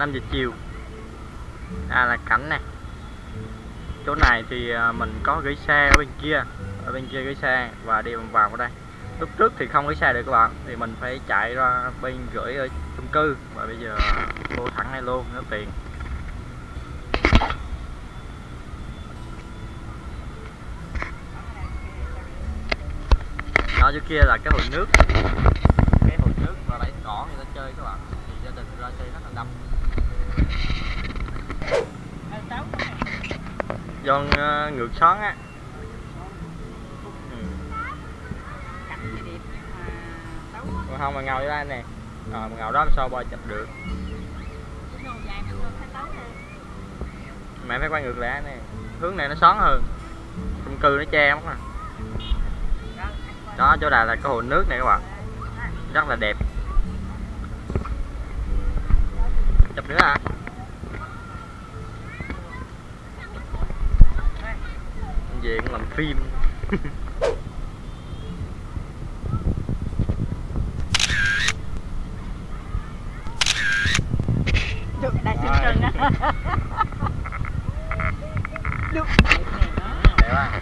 5 giờ chiều. À là cảnh này chỗ này thì à, mình có gửi xe ở bên kia, ở bên kia gửi xe và đi vòng vào ở đây. Lúc trước thì không gửi xe được các bạn, thì mình phải chạy ra bên gửi ở chung cư và bây giờ vô thẳng này luôn, nó tiện. Đó, chỗ kia là cái hồ nước. Cái hồ nước và lấy cỏ người ta chơi các bạn thì gia đình ra chơi rất là đông giòn uh, ngược xoắn á. Ừ. Còn không mà ngồi đây nè. Rồi mà ngồi đó làm sao bo chụp được. Mẹ phải quay ngược lại nè. Hướng này nó xoắn hơn. Chung cư nó che mất à. Đó chỗ này là cái hồ nước này các bạn. Rất là đẹp. Chụp nữa à về cũng làm phim Được, đại sương trừng á Được đẹp à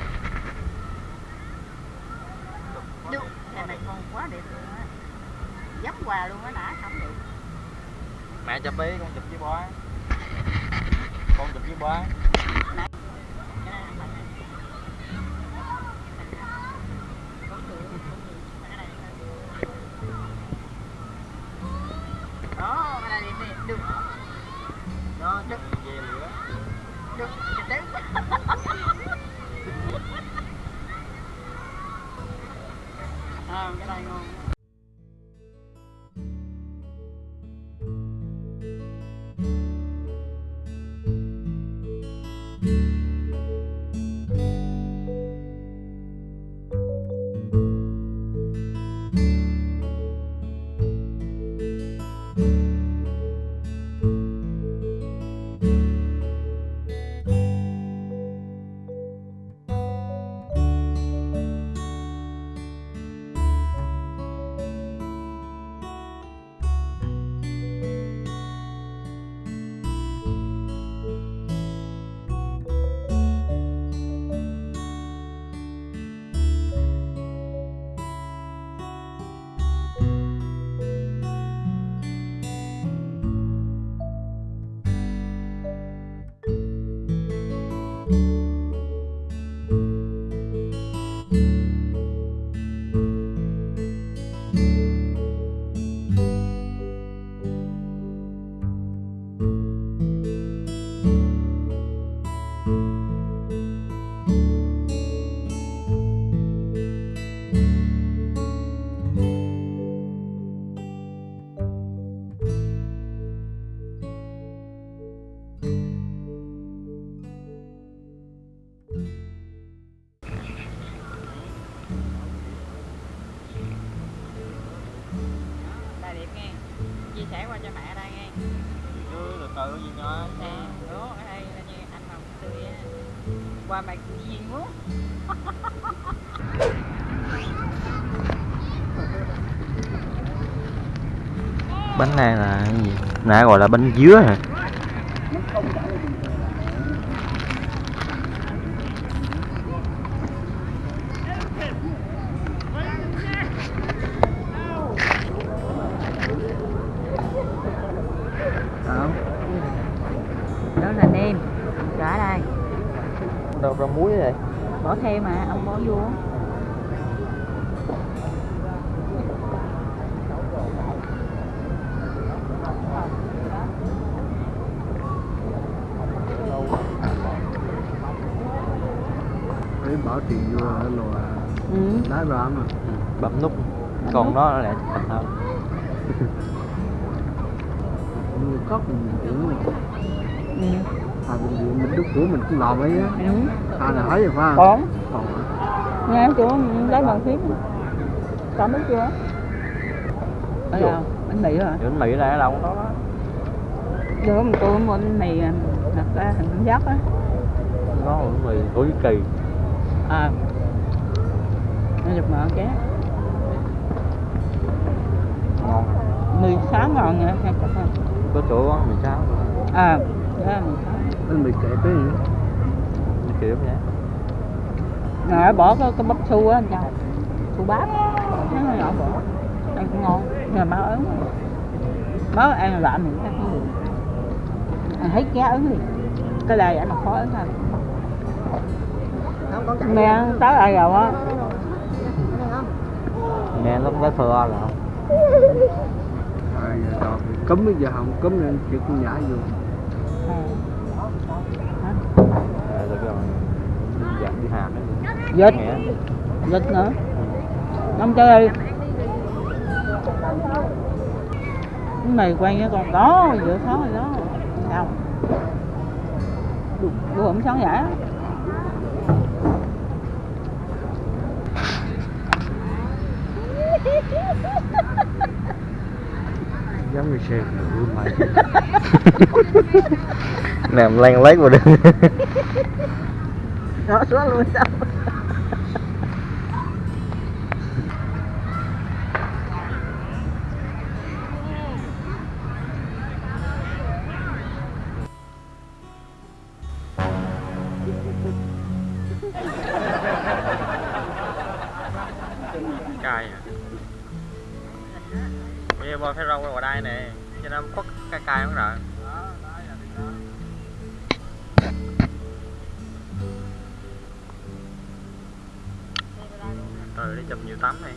Được Nhà này con quá đẹp luôn á Dấp quà luôn á đã không được mẹ chụp với bói. Con chụp với bói. Đó, cái này đẹp nè, được. Đó, được, về lửa. Được, đến À, cái này ngon Đây từ từ gì nữa? Nè, đó, ở đây là như anh màu tươi Qua mày duyên quá. Bánh này là cái gì? Nãy gọi là bánh dứa hả Đó là nêm Rồi ở đây đâu ra muối vậy? Bỏ thêm mà, ông bỏ vô. Đấy bỏ tiền vô là lò Ừ. Đá ra mà bấm nút. Còn nó lại thành hơn Người cóc mình là Ừ à viện mình đúc của mình cũng làm ấy á. Đúng. À là thấy rồi phải không? Còn còn Nghe chỗ lấy bằng phím. Có biết chưa? Ở đâu? Bánh mì hả? bánh mì này ở đâu có. Đó Được, mình tôi mua bánh mì à, đặt ra hình tam giác á. Có bánh mì của kỳ. À. Nó được mở ké. Ngon. Mì sáng ngon nha, có chỗ 16 rồi à dạ Anh bị kẹt cái gì? kiểu nhé Ngài bỏ cái, cái bắp su á anh chào Su bắp. Nó nhỏ bỏ. Ăn cũng ngon. Nhưng mà máu ớn. Máu ăn lại mình chắc không được Ăn thấy cá ớn liền. Cái này ăn mà khó ớn thôi Mẹ tới ai rồi á? Nghe lúc đó thừa không đọt cấm bây giờ không cấm nên chịu con nhả vô. à, rồi dặn đi hàm Vịt nghe. Vịt nữa. Không chơi Cái này quen với con đó Giữa khó rồi đó. Sao? Tôi không sáng giải á Giống như xe ngựa mày. nằm lăn lấy vào đường. Đó xuống luôn sao? Cay à bò phải rau vào đây nè cho nó khuất cái cây không rồi rồi đi chụp nhiều tấm này